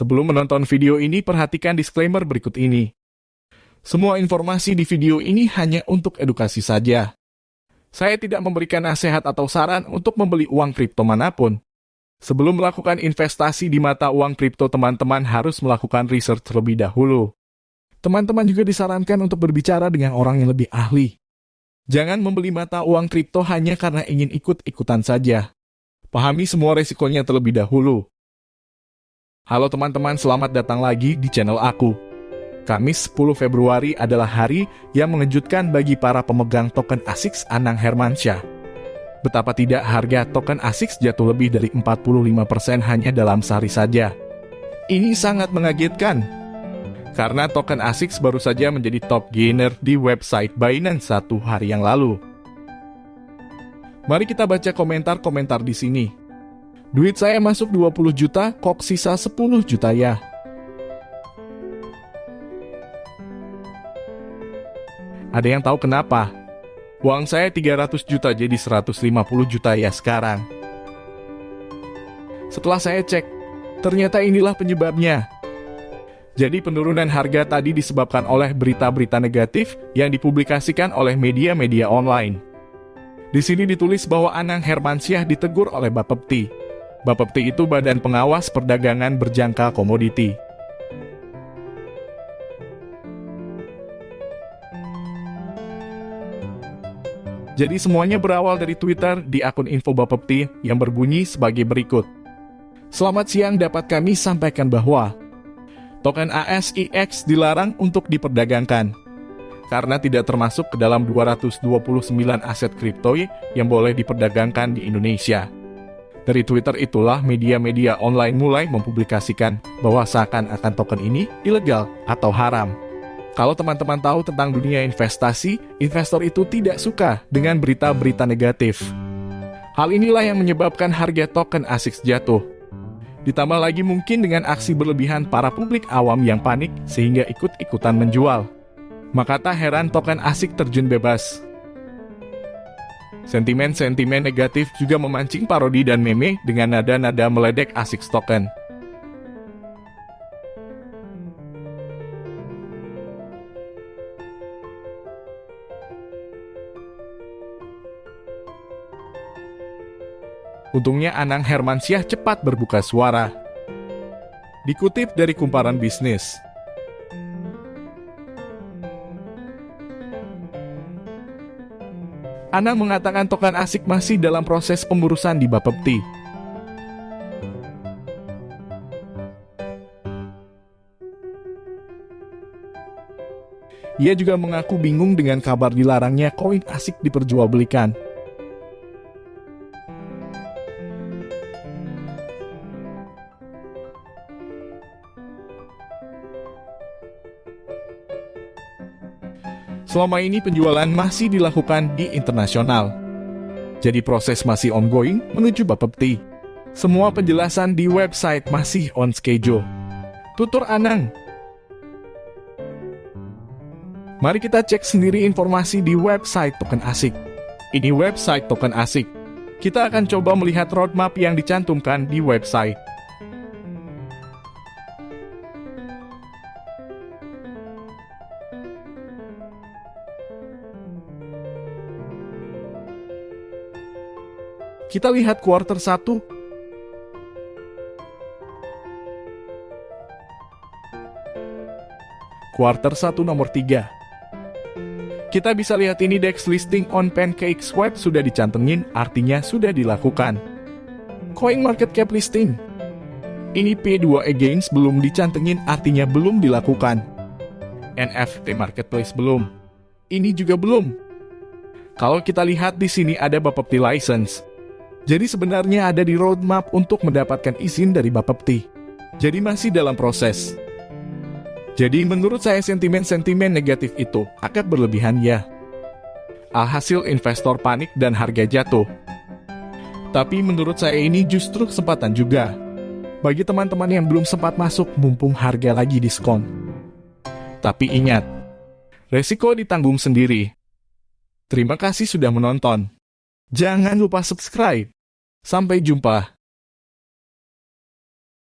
Sebelum menonton video ini, perhatikan disclaimer berikut ini. Semua informasi di video ini hanya untuk edukasi saja. Saya tidak memberikan nasihat atau saran untuk membeli uang kripto mana pun. Sebelum melakukan investasi di mata uang kripto, teman-teman harus melakukan research terlebih dahulu. Teman-teman juga disarankan untuk berbicara dengan orang yang lebih ahli. Jangan membeli mata uang kripto hanya karena ingin ikut-ikutan saja. Pahami semua resikonya terlebih dahulu. Halo teman-teman, selamat datang lagi di channel aku. Kamis 10 Februari adalah hari yang mengejutkan bagi para pemegang token ASICS Anang Hermansyah. Betapa tidak harga token ASICS jatuh lebih dari 45% hanya dalam sehari saja. Ini sangat mengagetkan, karena token ASICS baru saja menjadi top gainer di website Binance satu hari yang lalu. Mari kita baca komentar-komentar di sini. Duit saya masuk 20 juta, kok sisa 10 juta ya? Ada yang tahu kenapa? Uang saya 300 juta jadi 150 juta ya sekarang. Setelah saya cek, ternyata inilah penyebabnya. Jadi penurunan harga tadi disebabkan oleh berita-berita negatif yang dipublikasikan oleh media-media online. Di sini ditulis bahwa Anang Hermansyah ditegur oleh Bapepti. Bapepti itu badan pengawas perdagangan berjangka komoditi. Jadi semuanya berawal dari Twitter di akun info Bapepti yang berbunyi sebagai berikut. Selamat siang dapat kami sampaikan bahwa token ASIX dilarang untuk diperdagangkan karena tidak termasuk ke dalam 229 aset kripto yang boleh diperdagangkan di Indonesia. Dari Twitter itulah media-media online mulai mempublikasikan bahwa seakan-akan token ini ilegal atau haram. Kalau teman-teman tahu tentang dunia investasi, investor itu tidak suka dengan berita-berita negatif. Hal inilah yang menyebabkan harga token ASIX jatuh. Ditambah lagi mungkin dengan aksi berlebihan para publik awam yang panik sehingga ikut-ikutan menjual. Maka tak heran token ASIC terjun bebas. Sentimen-sentimen negatif juga memancing parodi dan meme dengan nada-nada meledek asik token. Untungnya Anang Hermansyah cepat berbuka suara. Dikutip dari kumparan bisnis, Anang mengatakan token asik masih dalam proses pengurusan di Bapepti. Ia juga mengaku bingung dengan kabar dilarangnya koin asik diperjualbelikan. Selama ini penjualan masih dilakukan di internasional. Jadi proses masih ongoing menuju Bapepti. Semua penjelasan di website masih on schedule. Tutur Anang. Mari kita cek sendiri informasi di website token asik. Ini website token asik. Kita akan coba melihat roadmap yang dicantumkan di website. Kita lihat quarter 1. Quarter 1 nomor 3. Kita bisa lihat ini DEX listing on Pancakes Web sudah dicantengin, artinya sudah dilakukan. Coin market cap listing. Ini P2 Against belum dicantengin, artinya belum dilakukan. NFT Marketplace belum. Ini juga belum. Kalau kita lihat di sini ada Bapepti License. Jadi sebenarnya ada di roadmap untuk mendapatkan izin dari Bapepti. Jadi masih dalam proses. Jadi menurut saya sentimen-sentimen negatif itu agak berlebihan ya. Alhasil investor panik dan harga jatuh. Tapi menurut saya ini justru kesempatan juga. Bagi teman-teman yang belum sempat masuk mumpung harga lagi diskon. Tapi ingat, resiko ditanggung sendiri. Terima kasih sudah menonton. Jangan lupa subscribe. Sampai jumpa.